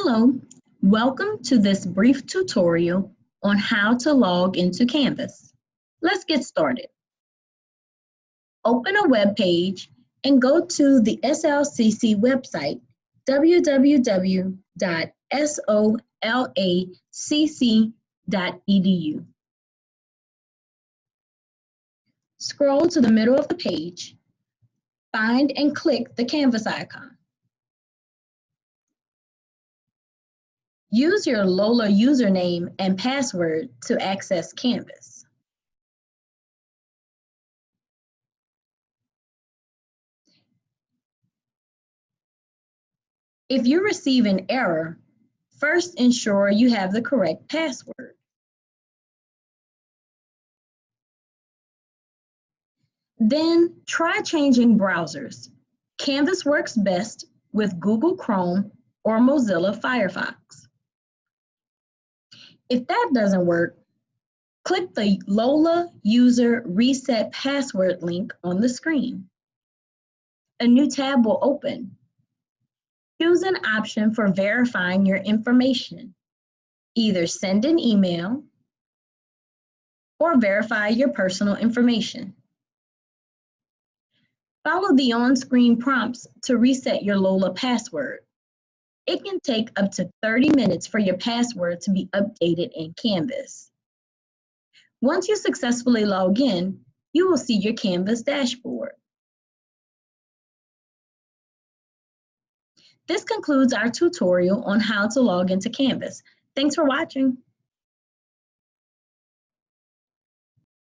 Hello, welcome to this brief tutorial on how to log into Canvas. Let's get started. Open a web page and go to the SLCC website, www.slcc.edu. Scroll to the middle of the page, find and click the Canvas icon. Use your Lola username and password to access Canvas. If you receive an error, first ensure you have the correct password. Then try changing browsers. Canvas works best with Google Chrome or Mozilla Firefox. If that doesn't work, click the Lola User Reset Password link on the screen. A new tab will open. Choose an option for verifying your information. Either send an email or verify your personal information. Follow the on-screen prompts to reset your Lola password. It can take up to 30 minutes for your password to be updated in Canvas. Once you successfully log in, you will see your Canvas dashboard. This concludes our tutorial on how to log into Canvas. Thanks for watching.